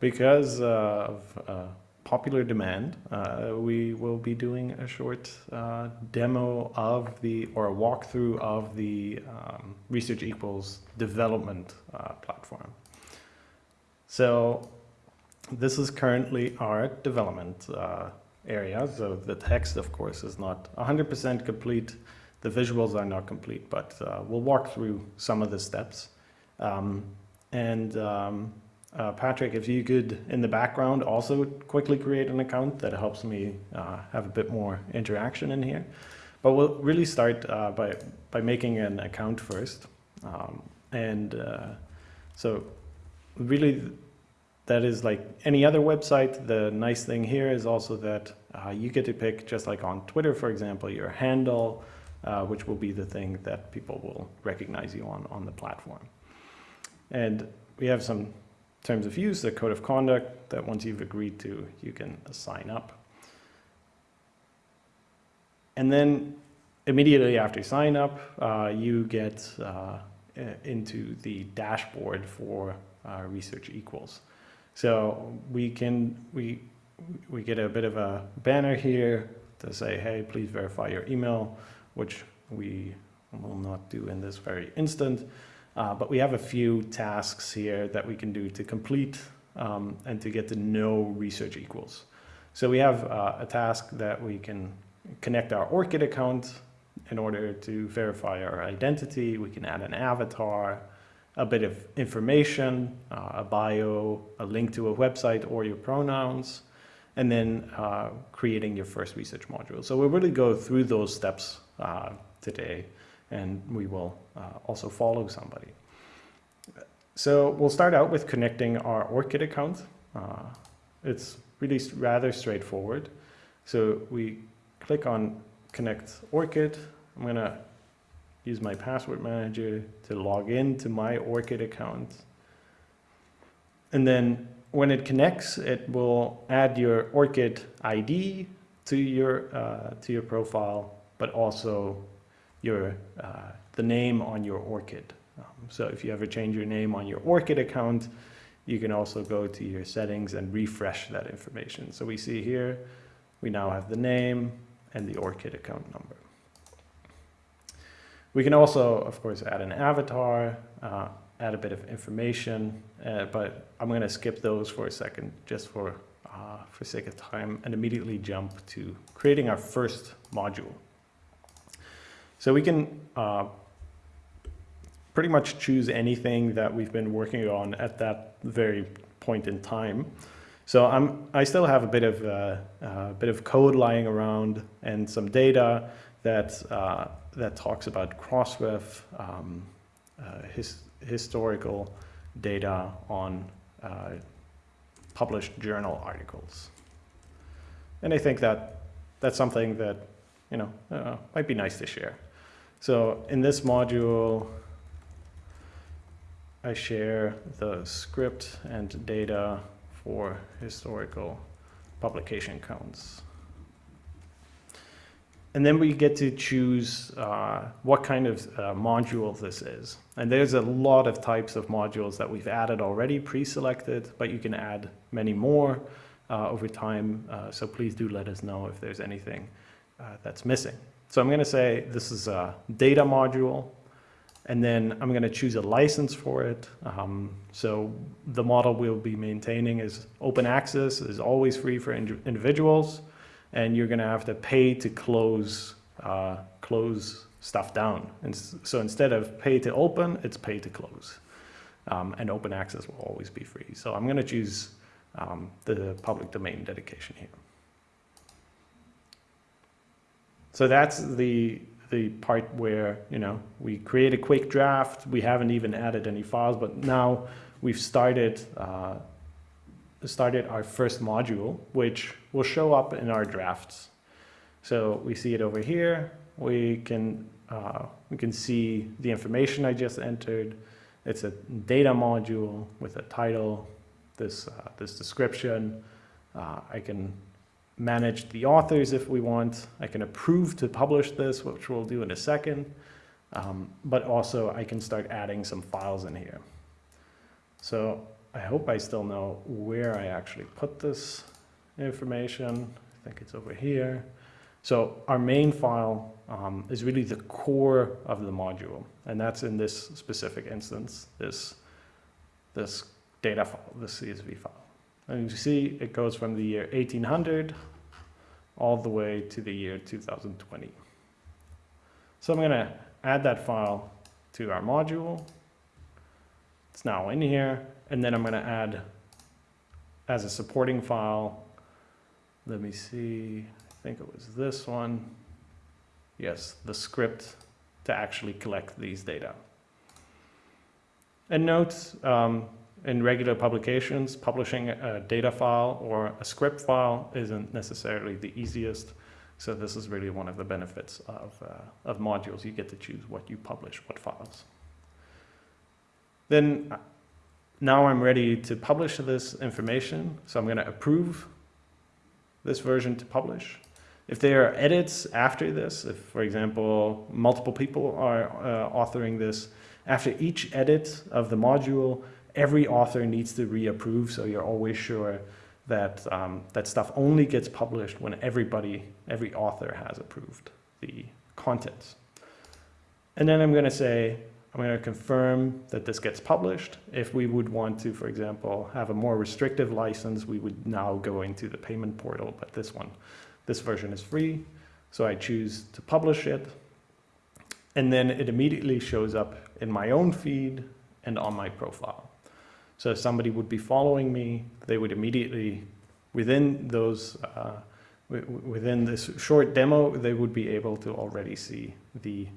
because of uh, popular demand, uh, we will be doing a short uh, demo of the, or a walkthrough of the um, Research Equals development platform. So this is currently our development uh, area. So the text, of course, is not 100% complete. The visuals are not complete, but uh, we'll walk through some of the steps. Um, and um, uh, Patrick, if you could, in the background, also quickly create an account, that helps me uh, have a bit more interaction in here. But we'll really start uh, by, by making an account first. Um, and uh, so really, that is like any other website. The nice thing here is also that uh, you get to pick, just like on Twitter, for example, your handle, uh, which will be the thing that people will recognize you on, on the platform. And we have some terms of use, the code of conduct that once you've agreed to, you can sign up. And then immediately after you sign up, uh, you get uh, into the dashboard for uh, Research Equals. So we can, we, we get a bit of a banner here to say, hey, please verify your email, which we will not do in this very instant. Uh, but we have a few tasks here that we can do to complete um, and to get to know research equals. So we have uh, a task that we can connect our ORCID account in order to verify our identity. We can add an avatar, a bit of information, uh, a bio, a link to a website or your pronouns, and then uh, creating your first research module. So we'll really go through those steps uh, today and we will uh, also follow somebody. So we'll start out with connecting our ORCID account. Uh, it's really rather straightforward. So we click on connect ORCID. I'm going to use my password manager to log in to my ORCID account. And then when it connects, it will add your ORCID ID to your, uh, to your profile, but also your, uh, the name on your ORCID. Um, so if you ever change your name on your ORCID account, you can also go to your settings and refresh that information. So we see here, we now have the name and the ORCID account number. We can also, of course, add an avatar, uh, add a bit of information, uh, but I'm going to skip those for a second just for, uh, for sake of time and immediately jump to creating our first module. So we can uh, pretty much choose anything that we've been working on at that very point in time. So I'm, I still have a bit of, uh, uh, bit of code lying around and some data that, uh, that talks about Crossref, um, uh, his, historical data on uh, published journal articles. And I think that that's something that, you know, uh, might be nice to share. So in this module, I share the script and data for historical publication counts. And then we get to choose uh, what kind of uh, module this is. And there's a lot of types of modules that we've added already, pre-selected, but you can add many more uh, over time. Uh, so please do let us know if there's anything uh, that's missing. So I'm going to say this is a data module, and then I'm going to choose a license for it. Um, so the model we'll be maintaining is open access, is always free for ind individuals, and you're going to have to pay to close, uh, close stuff down. And so instead of pay to open, it's pay to close. Um, and open access will always be free. So I'm going to choose um, the public domain dedication here. So that's the, the part where, you know, we create a quick draft. We haven't even added any files, but now we've started, uh, started our first module, which will show up in our drafts. So we see it over here. We can, uh, we can see the information I just entered. It's a data module with a title, this, uh, this description. Uh, I can manage the authors if we want. I can approve to publish this, which we'll do in a second. Um, but also I can start adding some files in here. So I hope I still know where I actually put this information. I think it's over here. So our main file um, is really the core of the module, and that's in this specific instance, this, this data file, this CSV file. And you see it goes from the year 1800 all the way to the year 2020. So I'm going to add that file to our module. It's now in here, and then I'm going to add as a supporting file, let me see, I think it was this one. Yes, the script to actually collect these data. And note, um, in regular publications, publishing a data file or a script file isn't necessarily the easiest. So this is really one of the benefits of, uh, of modules. You get to choose what you publish, what files. Then uh, now I'm ready to publish this information. So I'm going to approve this version to publish. If there are edits after this, if, for example, multiple people are uh, authoring this, after each edit of the module, every author needs to reapprove, so you're always sure that um, that stuff only gets published when everybody, every author has approved the contents. And then I'm going to say, I'm going to confirm that this gets published. If we would want to, for example, have a more restrictive license, we would now go into the payment portal, but this one, this version is free. So I choose to publish it. And then it immediately shows up in my own feed and on my profile. So if somebody would be following me, they would immediately, within those, uh, within this short demo, they would be able to already see the,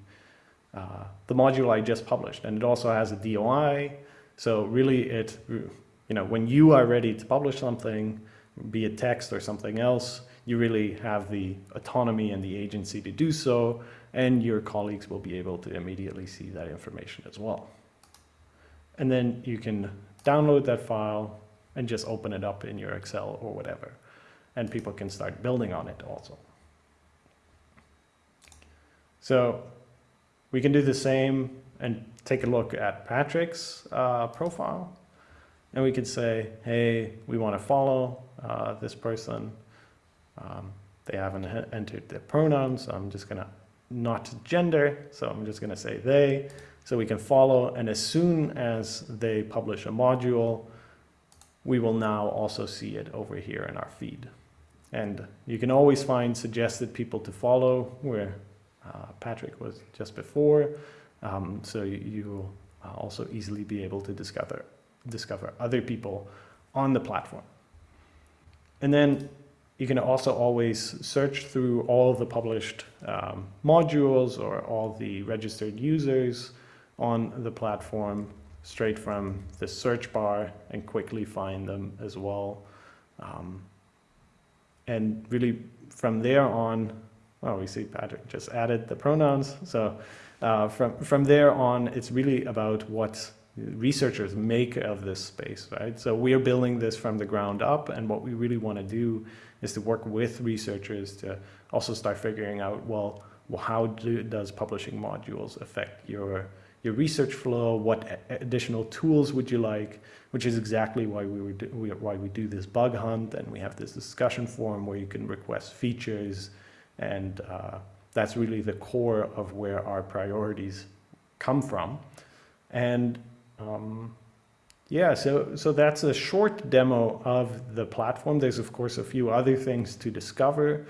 uh, the module I just published. And it also has a DOI. So really it, you know, when you are ready to publish something, be it text or something else, you really have the autonomy and the agency to do so, and your colleagues will be able to immediately see that information as well. And then you can download that file and just open it up in your Excel or whatever. And people can start building on it also. So we can do the same and take a look at Patrick's uh, profile. And we could say, hey, we want to follow uh, this person. Um, they haven't entered their pronouns, so I'm just going to not gender, so I'm just going to say they. So we can follow, and as soon as they publish a module, we will now also see it over here in our feed. And you can always find suggested people to follow where uh, Patrick was just before. Um, so you, will uh, also easily be able to discover, discover other people on the platform. And then you can also always search through all the published um, modules or all the registered users on the platform straight from the search bar and quickly find them as well. Um, and really from there on, well, we see Patrick just added the pronouns. So uh, from, from there on, it's really about what researchers make of this space, right? So we are building this from the ground up, and what we really want to do is to work with researchers to also start figuring out, well, how do, does publishing modules affect your your research flow, what additional tools would you like, which is exactly why we, do, why we do this bug hunt and we have this discussion forum where you can request features and uh, that's really the core of where our priorities come from. And um, yeah, so, so that's a short demo of the platform. There's of course a few other things to discover,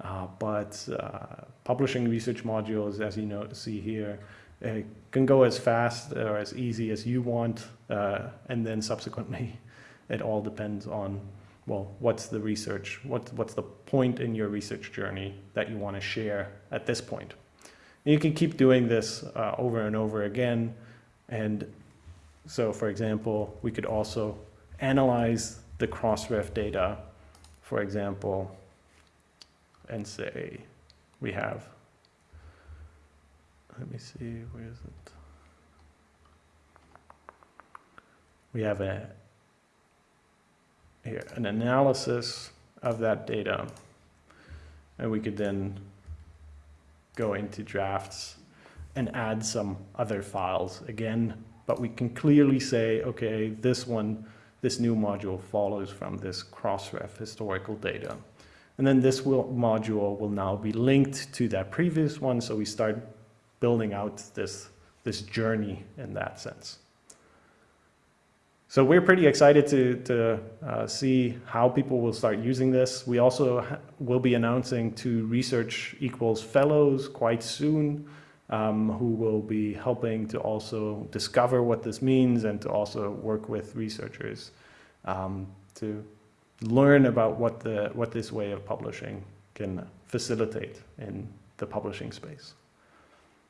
uh, but uh, publishing research modules, as you know, see here, it can go as fast or as easy as you want, uh, and then subsequently it all depends on, well, what's the research, what, what's the point in your research journey that you want to share at this point. And you can keep doing this uh, over and over again, and so for example, we could also analyze the Crossref data, for example, and say we have let me see, where is it? We have a here an analysis of that data, and we could then go into drafts and add some other files again, but we can clearly say, okay, this one this new module follows from this Crossref historical data. And then this will, module will now be linked to that previous one, so we start building out this, this journey in that sense. So we're pretty excited to, to uh, see how people will start using this. We also will be announcing two Research Equals Fellows quite soon, um, who will be helping to also discover what this means and to also work with researchers um, to learn about what, the, what this way of publishing can facilitate in the publishing space.